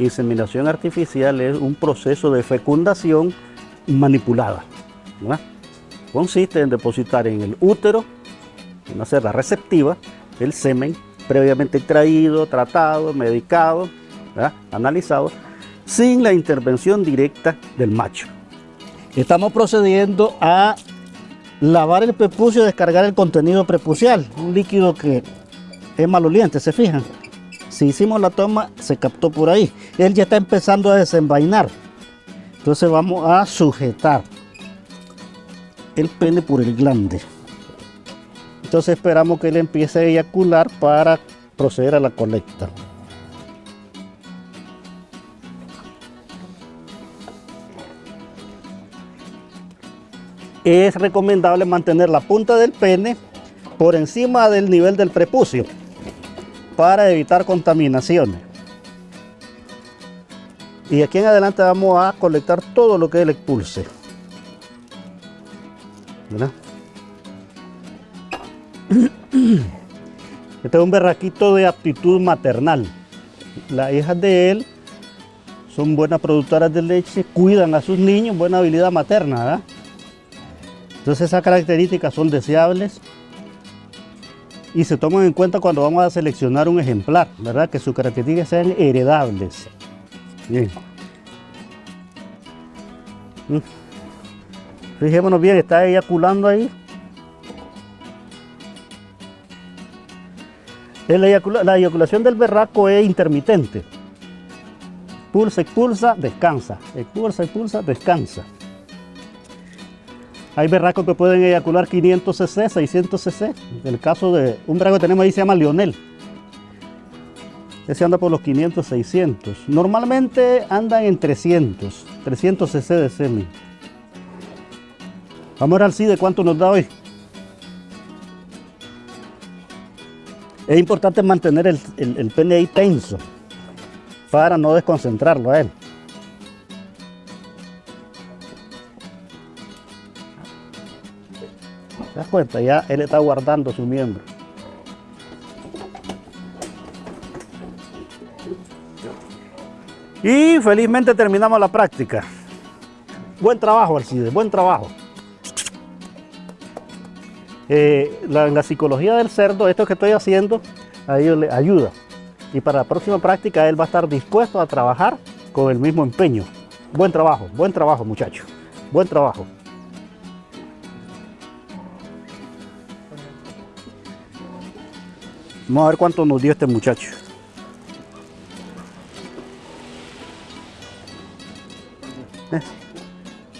Inseminación artificial es un proceso de fecundación manipulada. Consiste en depositar en el útero, una cerda receptiva, el semen previamente extraído, tratado, medicado, analizado, sin la intervención directa del macho. Estamos procediendo a lavar el prepucio y descargar el contenido prepucial, un líquido que es maloliente, ¿se fijan? Si hicimos la toma, se captó por ahí. Él ya está empezando a desenvainar. Entonces vamos a sujetar el pene por el glande. Entonces esperamos que él empiece a eyacular para proceder a la colecta. Es recomendable mantener la punta del pene por encima del nivel del prepucio para evitar contaminaciones. Y aquí en adelante vamos a colectar todo lo que él expulse. Este es un berraquito de aptitud maternal. Las hijas de él son buenas productoras de leche, cuidan a sus niños, buena habilidad materna. Entonces esas características son deseables y se toman en cuenta cuando vamos a seleccionar un ejemplar, ¿verdad? Que sus características sean heredables. Bien. Fijémonos bien, está eyaculando ahí. La, eyaculación del berraco es intermitente. Pulsa, expulsa, descansa. Expulsa, expulsa, descansa. Hay berracos que pueden eyacular 500 cc, 600 cc. El caso de un berraco que tenemos ahí se llama Lionel. Ese anda por los 500, 600. Normalmente andan en 300, 300 cc de semen. Vamos a ver al sí de cuánto nos da hoy. Es importante mantener el, el, pene ahí tenso para no desconcentrarlo a él. Cuenta? Ya él está guardando su miembro. Y felizmente terminamos la práctica. Buen trabajo, Alcides, buen trabajo. Eh, la, psicología del cerdo, esto que estoy haciendo, a ellos le ayuda. Y para la próxima práctica él va a estar dispuesto a trabajar con el mismo empeño. Buen trabajo, buen trabajo muchacho, buen trabajo. Vamos a ver cuánto nos dio este muchacho. Eh,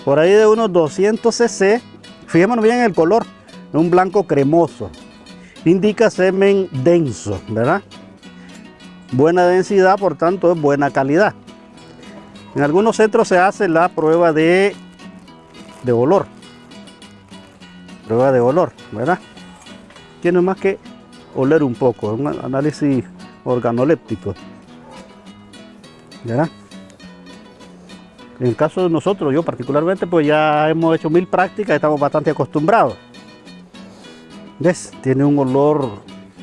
por ahí de unos 200 cc. Fijémonos bien en el color un blanco cremoso. Indica semen denso, ¿verdad? Buena densidad, por tanto es buena calidad. En algunos centros se hace la prueba de, de olor. Prueba de olor, ¿verdad? Tiene más que oler un poco, un análisis organoléptico. ¿Verdad? En el caso de nosotros, yo particularmente, pues ya hemos hecho mil prácticas, estamos bastante acostumbrados. ¿Ves? Tiene un olor,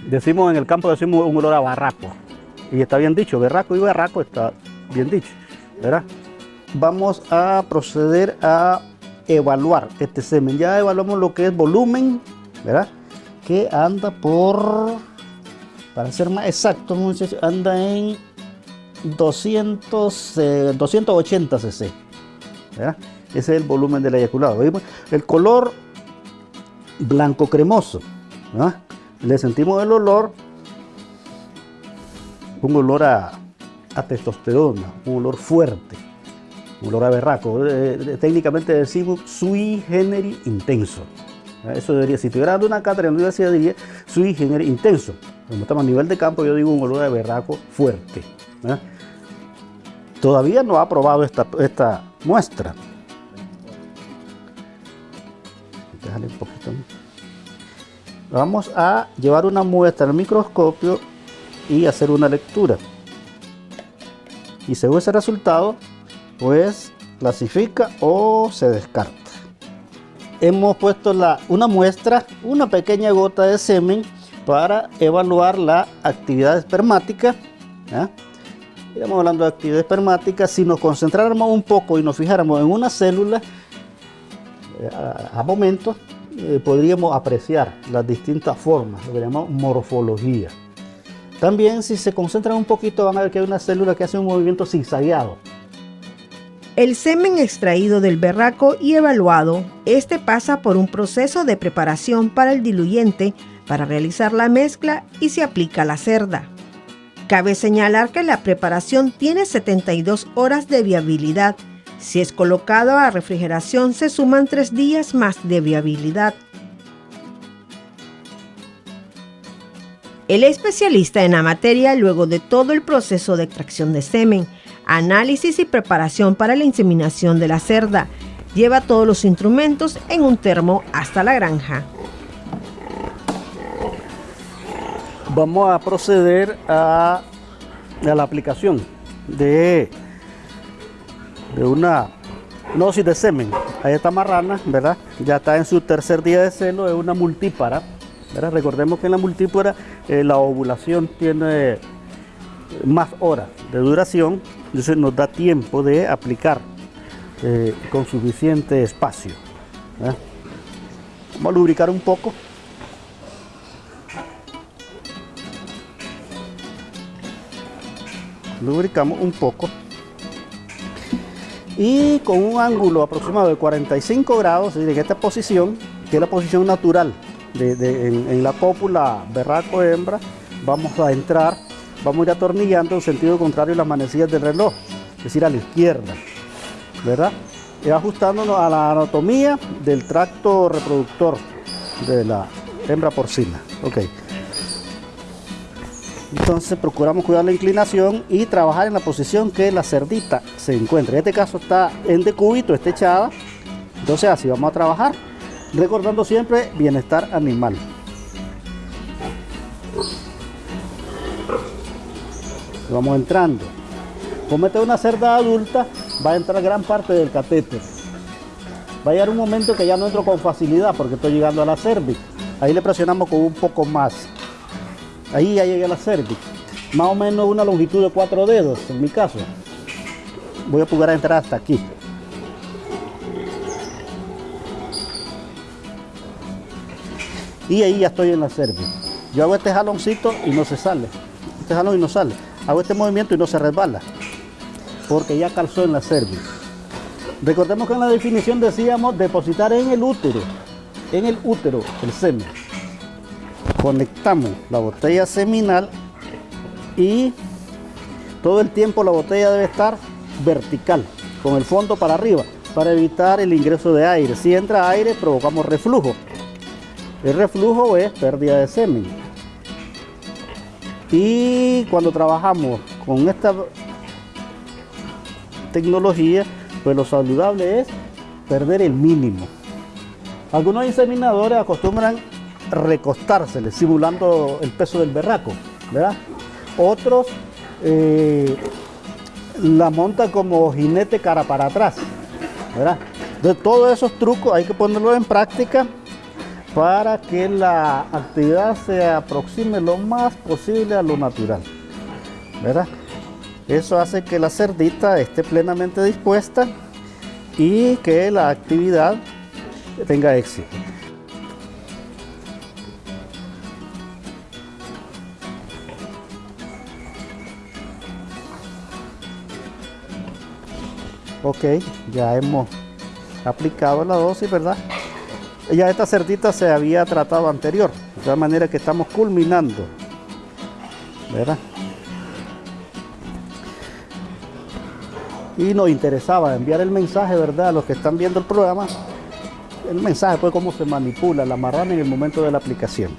decimos en el campo, decimos un olor a barraco. Y está bien dicho, berraco y barraco está bien dicho, ¿verdad? Vamos a proceder a evaluar este semen. Ya evaluamos lo que es volumen, ¿verdad? Que anda por, para ser más exacto, anda en 200, 280 cc. ¿verdad? Ese es el volumen del eyaculado. El color blanco cremoso. Le sentimos el olor, un olor a, testosterona, un olor fuerte, un olor a berraco. Eh, eh, técnicamente decimos sui generis intenso. Eso debería, si tuviera una cátedra en la universidad diría sui generis intenso. Como estamos a nivel de campo, yo digo un olor a berraco fuerte. Todavía no ha probado esta, esta muestra. Un poquito. Vamos a llevar una muestra al microscopio y hacer una lectura. Y según ese resultado, pues clasifica o se descarta. Hemos puesto la, una muestra, una pequeña gota de semen para evaluar la actividad espermática. Estamos hablando de actividad espermática. Si nos concentráramos un poco y nos fijáramos en una célula, eh, a, momentos eh, podríamos apreciar las distintas formas, lo que llamamos morfología. También si se concentran un poquito van a ver que hay una célula que hace un movimiento zigzagueado. El semen extraído del berraco y evaluado, este pasa por un proceso de preparación para el diluyente para realizar la mezcla y se aplica la cerda. Cabe señalar que la preparación tiene 72 horas de viabilidad. Si es colocado a refrigeración se suman 3 días más de viabilidad. El especialista en la materia, luego de todo el proceso de extracción de semen, análisis y preparación para la inseminación de la cerda, lleva todos los instrumentos en un termo hasta la granja. Vamos a proceder a, la aplicación de, de una dosis de semen. Ahí está marrana, ¿verdad? Ya está en su tercer día de celo, es una multípara Recordemos que en la multípora eh, la ovulación tiene más horas de duración, entonces nos da tiempo de aplicar eh, con suficiente espacio. Vamos a lubricar un poco. Lubricamos un poco. Y con un ángulo aproximado de 45 grados, en esta posición, que es la posición natural en, la cópula berraco hembra, vamos a entrar, vamos a ir atornillando en sentido contrario las manecillas del reloj, es decir, a la izquierda, ¿verdad? Y ajustándonos a la anatomía del tracto reproductor de la hembra porcina. Ok. Entonces procuramos cuidar la inclinación y trabajar en la posición que la cerdita se encuentra. En este caso está en decúbito, está echada. Entonces así vamos a trabajar recordando siempre bienestar animal. Vamos entrando. Como esta una cerda adulta, va a entrar gran parte del catéter. Va a llegar un momento que ya no entro con facilidad porque estoy llegando a la cervix. Ahí le presionamos con un poco más. Ahí ya llegué a la cervix. Más o menos una longitud de cuatro dedos en mi caso. Voy a poder entrar hasta aquí. y ahí ya estoy en la cerviz. Yo hago este jaloncito y no se sale. Este jalón y no sale. Hago este movimiento y no se resbala. Porque ya calzó en la cerviz. Recordemos que en la definición decíamos depositar en el útero. En el útero el semen. Conectamos la botella seminal y todo el tiempo la botella debe estar vertical, con el fondo para arriba, para evitar el ingreso de aire. Si entra aire provocamos reflujo. El reflujo es pérdida de semen. Y cuando trabajamos con esta tecnología, pues lo saludable es perder el mínimo. Algunos inseminadores acostumbran recostársele, simulando el peso del berraco, ¿verdad? Otros eh, la montan como jinete cara para atrás, ¿verdad? De todos esos trucos hay que ponerlos en práctica para que la actividad se aproxime lo más posible a lo natural. ¿verdad? Eso hace que la cerdita esté plenamente dispuesta y que la actividad tenga éxito. Ok, ya hemos aplicado la dosis, ¿verdad? Ya esta cerdita se había tratado anterior, de tal manera que estamos culminando. ¿Verdad? Y nos interesaba enviar el mensaje, ¿verdad? A los que están viendo el programa, el mensaje, pues cómo se manipula la marrana en el momento de la aplicación.